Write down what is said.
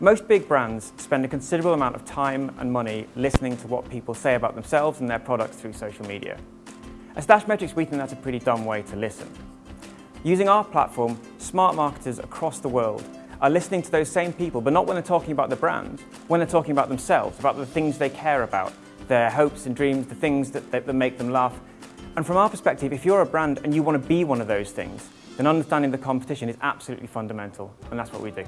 Most big brands spend a considerable amount of time and money listening to what people say about themselves and their products through social media. At Stashmetrics, we think that's a pretty dumb way to listen. Using our platform, smart marketers across the world are listening to those same people, but not when they're talking about the brand, when they're talking about themselves, about the things they care about, their hopes and dreams, the things that, that, that make them laugh. And from our perspective, if you're a brand and you want to be one of those things, then understanding the competition is absolutely fundamental, and that's what we do.